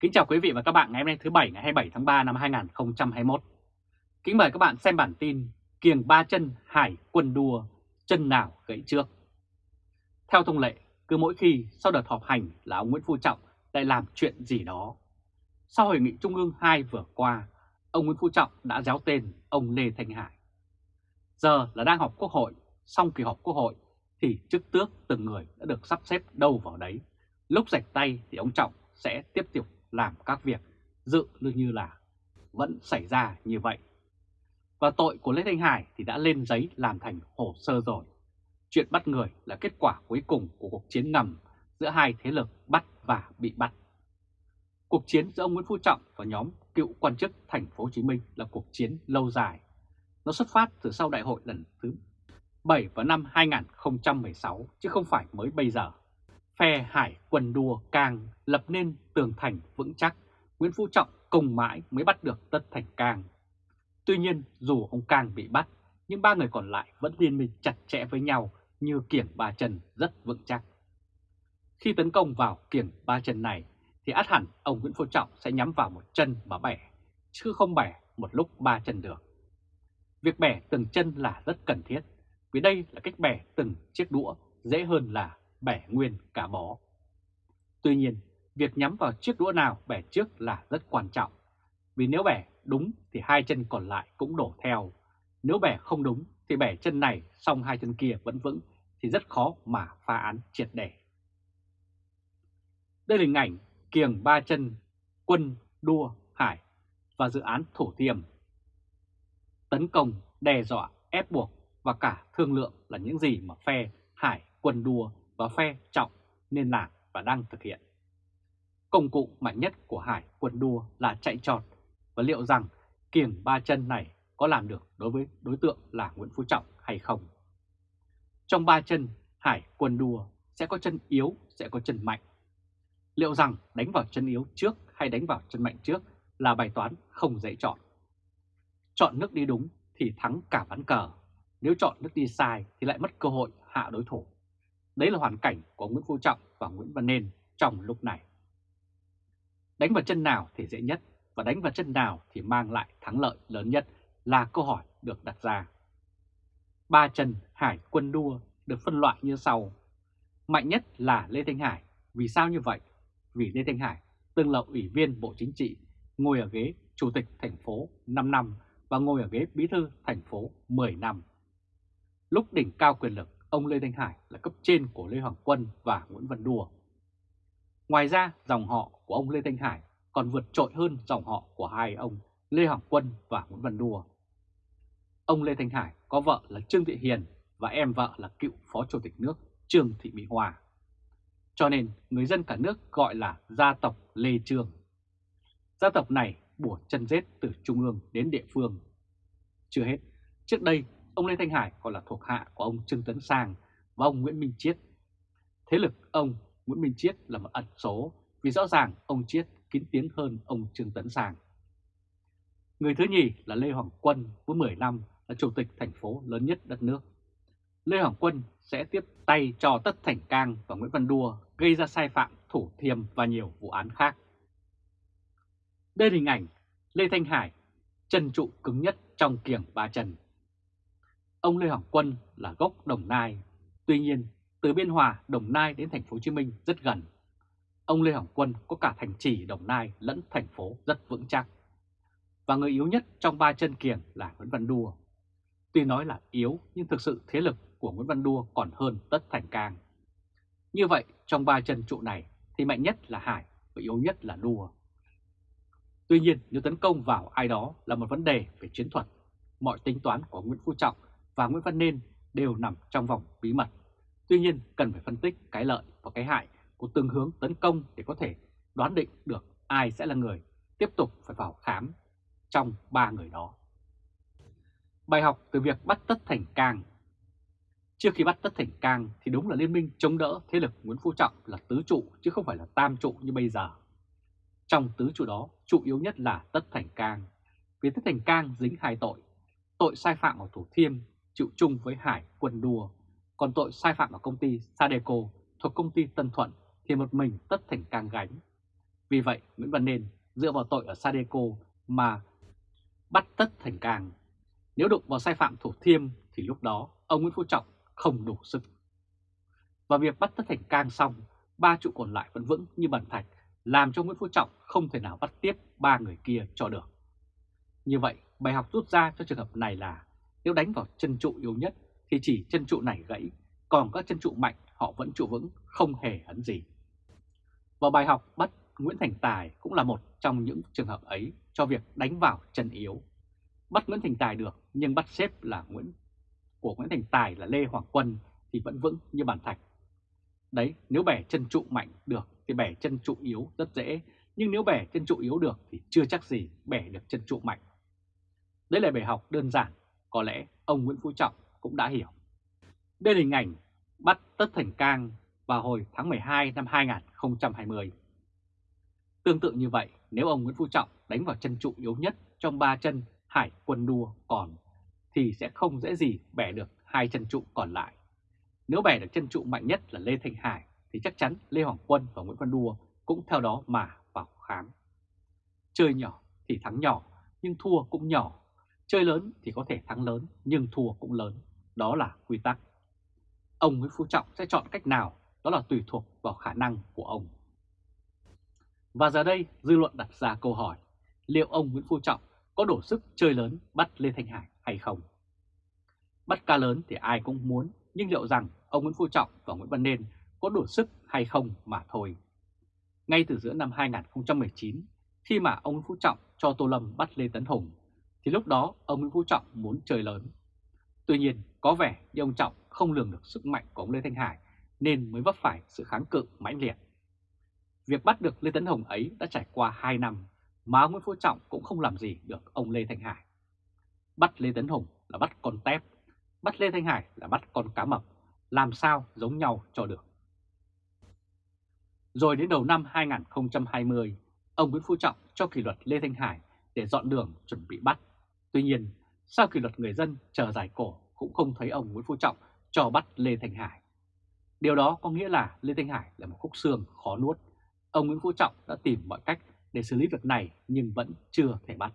Kính chào quý vị và các bạn ngày hôm nay thứ Bảy ngày 27 tháng 3 năm 2021. Kính mời các bạn xem bản tin Kiềng ba chân hải quân đua, chân nào gãy trước. Theo thông lệ, cứ mỗi khi sau đợt họp hành là ông Nguyễn Phú Trọng lại làm chuyện gì đó. Sau hội nghị Trung ương 2 vừa qua, ông Nguyễn Phú Trọng đã giáo tên ông Lê Thanh Hải. Giờ là đang họp quốc hội, xong kỳ họp quốc hội thì chức tước từng người đã được sắp xếp đâu vào đấy. Lúc rạch tay thì ông Trọng sẽ tiếp tục làm các việc dự như là vẫn xảy ra như vậy. Và tội của Lê Thanh Hải thì đã lên giấy làm thành hồ sơ rồi. Chuyện bắt người là kết quả cuối cùng của cuộc chiến ngầm giữa hai thế lực bắt và bị bắt. Cuộc chiến giữa ông Nguyễn Phú Trọng và nhóm cựu quan chức thành phố Hồ Chí Minh là cuộc chiến lâu dài. Nó xuất phát từ sau đại hội lần thứ 7 vào năm 2016 chứ không phải mới bây giờ phe hải quân đua càng lập nên tường thành vững chắc, Nguyễn Phú Trọng cùng mãi mới bắt được Tất Thành Cang. Tuy nhiên dù ông Cang bị bắt, nhưng ba người còn lại vẫn liên minh chặt chẽ với nhau như kiểng ba chân rất vững chắc. Khi tấn công vào kiểng ba chân này thì át hẳn ông Nguyễn Phú Trọng sẽ nhắm vào một chân mà bẻ, chứ không bẻ một lúc ba chân được. Việc bẻ từng chân là rất cần thiết, vì đây là cách bẻ từng chiếc đũa dễ hơn là bẻ nguyên cả bó. Tuy nhiên, việc nhắm vào chiếc đũa nào bẻ trước là rất quan trọng, vì nếu bẻ đúng thì hai chân còn lại cũng đổ theo. Nếu bẻ không đúng thì bẻ chân này xong hai chân kia vẫn vững thì rất khó mà phá án triệt để. Đây là hình ảnh kiềng ba chân, quân, đua, hải và dự án thổ tiềm. Tấn công, đe dọa, ép buộc và cả thương lượng là những gì mà phe hải quân đua và phe trọng nên làm và đang thực hiện. Công cụ mạnh nhất của Hải quân đua là chạy trọt và liệu rằng kiềng ba chân này có làm được đối với đối tượng là Nguyễn Phú Trọng hay không. Trong ba chân, Hải quân đua sẽ có chân yếu, sẽ có chân mạnh. Liệu rằng đánh vào chân yếu trước hay đánh vào chân mạnh trước là bài toán không dễ chọn. Chọn nước đi đúng thì thắng cả ván cờ, nếu chọn nước đi sai thì lại mất cơ hội hạ đối thủ. Đấy là hoàn cảnh của Nguyễn Phú Trọng và Nguyễn Văn Nên trong lúc này. Đánh vào chân nào thì dễ nhất và đánh vào chân nào thì mang lại thắng lợi lớn nhất là câu hỏi được đặt ra. Ba chân Hải quân đua được phân loại như sau. Mạnh nhất là Lê Thanh Hải. Vì sao như vậy? Vì Lê Thanh Hải từng là ủy viên Bộ Chính trị, ngồi ở ghế Chủ tịch thành phố 5 năm và ngồi ở ghế Bí thư thành phố 10 năm. Lúc đỉnh cao quyền lực, ông Lê Thanh Hải là cấp trên của Lê Hoàng Quân và Nguyễn Văn Đùa. Ngoài ra, dòng họ của ông Lê Thanh Hải còn vượt trội hơn dòng họ của hai ông Lê Hoàng Quân và Nguyễn Văn Đùa. Ông Lê Thanh Hải có vợ là Trương Thị Hiền và em vợ là cựu Phó Chủ tịch nước Trương Thị Mỹ Hòa. Cho nên người dân cả nước gọi là gia tộc Lê Trương. Gia tộc này bủa chân rết từ trung ương đến địa phương. Chưa hết, trước đây Ông Lê Thanh Hải còn là thuộc hạ của ông Trương Tấn Sang và ông Nguyễn Minh Chiết. Thế lực ông Nguyễn Minh Chiết là một ẩn số vì rõ ràng ông Chiết kín tiếng hơn ông Trương Tấn Sang. Người thứ nhì là Lê Hoàng Quân với 10 năm là chủ tịch thành phố lớn nhất đất nước. Lê Hoàng Quân sẽ tiếp tay cho Tất Thành Cang và Nguyễn Văn Đua gây ra sai phạm thủ thiêm và nhiều vụ án khác. Đây là hình ảnh Lê Thanh Hải, chân trụ cứng nhất trong kiềng ba chân. Ông Lê Hoàng Quân là gốc Đồng Nai. Tuy nhiên, từ Biên Hòa, Đồng Nai đến thành phố Hồ Chí Minh rất gần. Ông Lê Hồng Quân có cả thành trì Đồng Nai lẫn thành phố rất vững chắc. Và người yếu nhất trong ba chân kiềng là Nguyễn Văn Đua. Tuy nói là yếu nhưng thực sự thế lực của Nguyễn Văn Đua còn hơn Tất Thành Cang. Như vậy, trong ba chân trụ này thì mạnh nhất là Hải và yếu nhất là Đua. Tuy nhiên, nếu tấn công vào ai đó là một vấn đề về chiến thuật, mọi tính toán của Nguyễn Phú Trọng và Nguyễn Văn Nên đều nằm trong vòng bí mật. Tuy nhiên cần phải phân tích cái lợi và cái hại của từng hướng tấn công để có thể đoán định được ai sẽ là người tiếp tục phải vào khám trong ba người đó. Bài học từ việc bắt Tất Thành Cang Trước khi bắt Tất Thành Cang thì đúng là liên minh chống đỡ thế lực Nguyễn Phú Trọng là tứ trụ chứ không phải là tam trụ như bây giờ. Trong tứ trụ đó, trụ yếu nhất là Tất Thành Cang. Vì Tất Thành Cang dính hai tội. Tội sai phạm ở Thủ Thiêm chịu chung với Hải quân đua. Còn tội sai phạm ở công ty Sadeco thuộc công ty Tân Thuận thì một mình Tất Thành Cang gánh. Vì vậy, Nguyễn Văn Nên dựa vào tội ở Sadeco mà bắt tất Thành Cang. Nếu đụng vào sai phạm Thủ Thiêm thì lúc đó ông Nguyễn Phú Trọng không đủ sức. Và việc bắt tất Thành Cang xong, ba trụ còn lại vẫn vững như bàn thạch, làm cho Nguyễn Phú Trọng không thể nào bắt tiếp ba người kia cho được. Như vậy, bài học rút ra cho trường hợp này là nếu đánh vào chân trụ yếu nhất thì chỉ chân trụ này gãy, còn các chân trụ mạnh họ vẫn trụ vững, không hề hấn gì. Và bài học bắt Nguyễn Thành Tài cũng là một trong những trường hợp ấy cho việc đánh vào chân yếu. Bắt Nguyễn Thành Tài được nhưng bắt xếp là Nguyễn của Nguyễn Thành Tài là Lê Hoàng Quân thì vẫn vững như bàn thạch. Đấy, nếu bẻ chân trụ mạnh được thì bẻ chân trụ yếu rất dễ, nhưng nếu bẻ chân trụ yếu được thì chưa chắc gì bẻ được chân trụ mạnh. Đây là bài học đơn giản, có lẽ ông Nguyễn Phú Trọng cũng đã hiểu. Đây là hình ảnh bắt Tất Thành Cang vào hồi tháng 12 năm 2020. Tương tự như vậy, nếu ông Nguyễn Phú Trọng đánh vào chân trụ yếu nhất trong ba chân hải quân đua còn, thì sẽ không dễ gì bẻ được hai chân trụ còn lại. Nếu bẻ được chân trụ mạnh nhất là Lê Thanh Hải, thì chắc chắn Lê Hoàng Quân và Nguyễn Văn Đua cũng theo đó mà vào khám. Chơi nhỏ thì thắng nhỏ, nhưng thua cũng nhỏ. Chơi lớn thì có thể thắng lớn, nhưng thua cũng lớn. Đó là quy tắc. Ông Nguyễn Phú Trọng sẽ chọn cách nào, đó là tùy thuộc vào khả năng của ông. Và giờ đây, dư luận đặt ra câu hỏi, liệu ông Nguyễn Phú Trọng có đủ sức chơi lớn bắt Lê Thanh Hải hay không? Bắt ca lớn thì ai cũng muốn, nhưng liệu rằng ông Nguyễn Phú Trọng và Nguyễn Văn Nên có đủ sức hay không mà thôi. Ngay từ giữa năm 2019, khi mà ông Nguyễn Phú Trọng cho Tô Lâm bắt Lê Tấn Hùng, thì lúc đó ông Nguyễn Phú Trọng muốn chơi lớn. Tuy nhiên, có vẻ như ông Trọng không lường được sức mạnh của ông Lê Thanh Hải nên mới vấp phải sự kháng cự mãnh liệt. Việc bắt được Lê Tấn hồng ấy đã trải qua 2 năm mà ông Nguyễn Phú Trọng cũng không làm gì được ông Lê Thanh Hải. Bắt Lê Tấn Hùng là bắt con tép, bắt Lê Thanh Hải là bắt con cá mập, làm sao giống nhau cho được. Rồi đến đầu năm 2020, ông Nguyễn Phú Trọng cho kỷ luật Lê Thanh Hải để dọn đường chuẩn bị bắt. Tuy nhiên, sau kỷ luật người dân chờ giải cổ cũng không thấy ông Nguyễn Phú Trọng cho bắt Lê Thành Hải. Điều đó có nghĩa là Lê Thanh Hải là một khúc xương khó nuốt. Ông Nguyễn Phú Trọng đã tìm mọi cách để xử lý việc này nhưng vẫn chưa thể bắt.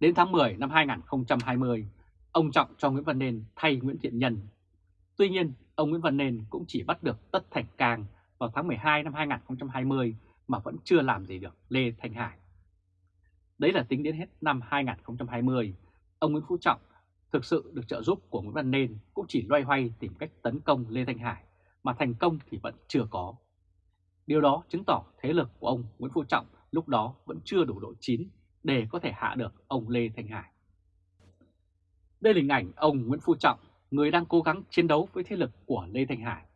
Đến tháng 10 năm 2020, ông Trọng cho Nguyễn Văn Nên thay Nguyễn Thiện Nhân. Tuy nhiên, ông Nguyễn Văn Nên cũng chỉ bắt được Tất Thành Cang vào tháng 12 năm 2020 mà vẫn chưa làm gì được Lê Thanh Hải. Đấy là tính đến hết năm 2020, ông Nguyễn Phú Trọng thực sự được trợ giúp của Nguyễn Văn Nên cũng chỉ loay hoay tìm cách tấn công Lê Thanh Hải, mà thành công thì vẫn chưa có. Điều đó chứng tỏ thế lực của ông Nguyễn Phú Trọng lúc đó vẫn chưa đủ độ chín để có thể hạ được ông Lê Thanh Hải. Đây là hình ảnh ông Nguyễn Phú Trọng, người đang cố gắng chiến đấu với thế lực của Lê Thanh Hải.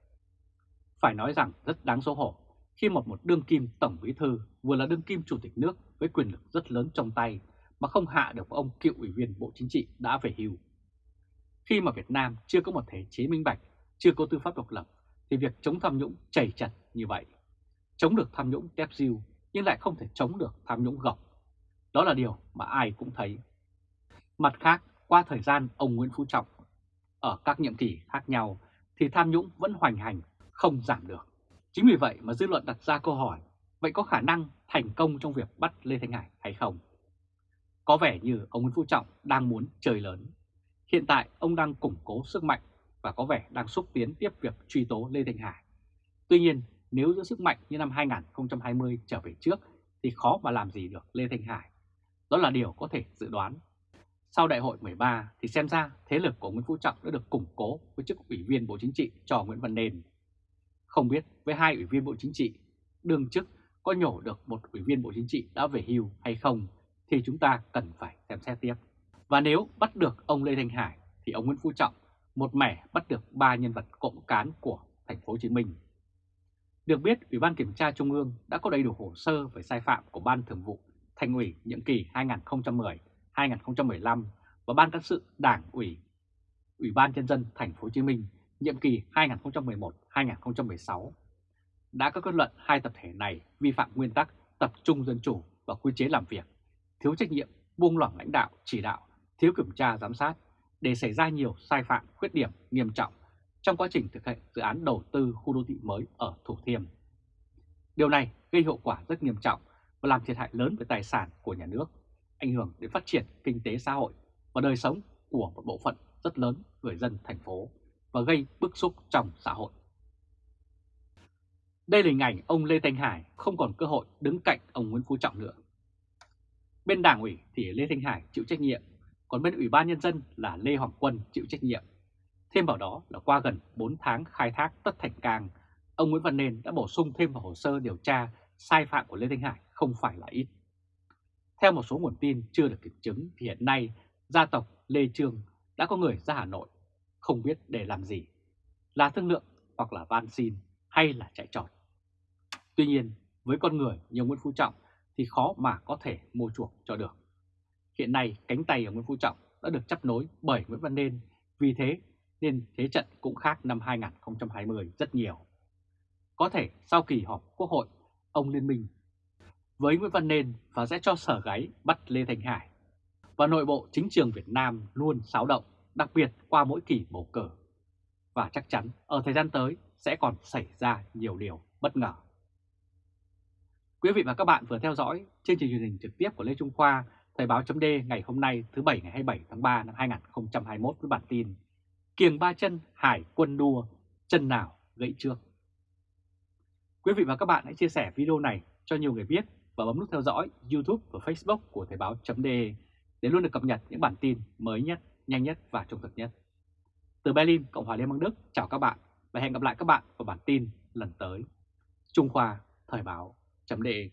Phải nói rằng rất đáng xấu hổ khi một một đương kim tổng bí thư vừa là đương kim chủ tịch nước với quyền lực rất lớn trong tay mà không hạ được ông cựu ủy viên Bộ Chính trị đã về hưu. Khi mà Việt Nam chưa có một thể chế minh bạch, chưa có tư pháp độc lập, thì việc chống tham nhũng chảy chặt như vậy. Chống được tham nhũng tép diêu nhưng lại không thể chống được tham nhũng gọc. Đó là điều mà ai cũng thấy. Mặt khác, qua thời gian ông Nguyễn Phú Trọng ở các nhiệm kỳ khác nhau thì tham nhũng vẫn hoành hành, không giảm được. Chính vì vậy mà dư luận đặt ra câu hỏi, vậy có khả năng thành công trong việc bắt Lê Thanh Hải hay không? Có vẻ như ông Nguyễn Phú Trọng đang muốn chơi lớn. Hiện tại ông đang củng cố sức mạnh và có vẻ đang xúc tiến tiếp việc truy tố Lê Thanh Hải. Tuy nhiên, nếu giữ sức mạnh như năm 2020 trở về trước thì khó mà làm gì được Lê Thanh Hải. Đó là điều có thể dự đoán. Sau đại hội 13 thì xem ra thế lực của Nguyễn Phú Trọng đã được củng cố với chức ủy viên Bộ Chính trị cho Nguyễn Văn Nền. Không biết với hai ủy viên Bộ Chính trị, đương chức có nhổ được một ủy viên Bộ Chính trị đã về hưu hay không thì chúng ta cần phải xem xét tiếp. Và nếu bắt được ông Lê Thanh Hải thì ông Nguyễn Phú Trọng một mẻ bắt được ba nhân vật cộng cán của thành phố Hồ Chí Minh. Được biết, Ủy ban Kiểm tra Trung ương đã có đầy đủ hồ sơ về sai phạm của Ban Thường vụ Thành ủy nhiệm kỳ 2010-2015 và Ban cán sự Đảng ủy Ủy ban nhân dân thành phố Hồ Chí Minh nhiệm kỳ 2011-2016 đã có kết luận hai tập thể này vi phạm nguyên tắc tập trung dân chủ và quy chế làm việc, thiếu trách nhiệm, buông lỏng lãnh đạo, chỉ đạo, thiếu kiểm tra giám sát để xảy ra nhiều sai phạm khuyết điểm nghiêm trọng trong quá trình thực hiện dự án đầu tư khu đô thị mới ở Thủ Thiêm. Điều này gây hậu quả rất nghiêm trọng và làm thiệt hại lớn về tài sản của nhà nước, ảnh hưởng đến phát triển kinh tế xã hội và đời sống của một bộ phận rất lớn người dân thành phố và gây bức xúc trong xã hội. Đây là hình ảnh ông Lê Thanh Hải không còn cơ hội đứng cạnh ông Nguyễn Phú Trọng nữa. Bên đảng ủy thì Lê Thanh Hải chịu trách nhiệm, còn bên ủy ban nhân dân là Lê Hoàng Quân chịu trách nhiệm. Thêm vào đó là qua gần 4 tháng khai thác tất thành càng, ông Nguyễn Văn Nên đã bổ sung thêm vào hồ sơ điều tra sai phạm của Lê Thanh Hải không phải là ít. Theo một số nguồn tin chưa được kiểm chứng thì hiện nay gia tộc Lê Trương đã có người ra Hà Nội, không biết để làm gì, là thương lượng hoặc là van xin hay là chạy trọt. Tuy nhiên, với con người như Nguyễn Phú Trọng thì khó mà có thể mua chuộc cho được. Hiện nay cánh tay của Nguyễn Phú Trọng đã được chấp nối bởi Nguyễn Văn Nên, vì thế nên thế trận cũng khác năm 2020 rất nhiều. Có thể sau kỳ họp Quốc hội, ông liên minh với Nguyễn Văn Nên và sẽ cho sở gáy bắt Lê Thành Hải. Và nội bộ chính trường Việt Nam luôn xáo động, đặc biệt qua mỗi kỳ bầu cử. Và chắc chắn ở thời gian tới sẽ còn xảy ra nhiều điều bất ngờ. Quý vị và các bạn vừa theo dõi chương trình truyền hình trực tiếp của Lê Trung Khoa, Thời báo chấm ngày hôm nay thứ Bảy ngày 27 tháng 3 năm 2021 với bản tin Kiềng ba chân hải quân đua, chân nào gãy trước. Quý vị và các bạn hãy chia sẻ video này cho nhiều người biết và bấm nút theo dõi YouTube và Facebook của Thời báo chấm để luôn được cập nhật những bản tin mới nhất, nhanh nhất và trung thực nhất. Từ Berlin, Cộng hòa Liên bang Đức, chào các bạn và hẹn gặp lại các bạn vào bản tin lần tới. Trung Khoa Thời báo chấm đề